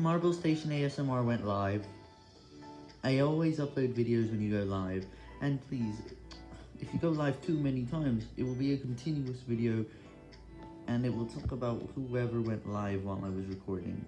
Marble Station ASMR went live. I always upload videos when you go live, and please, if you go live too many times, it will be a continuous video, and it will talk about whoever went live while I was recording.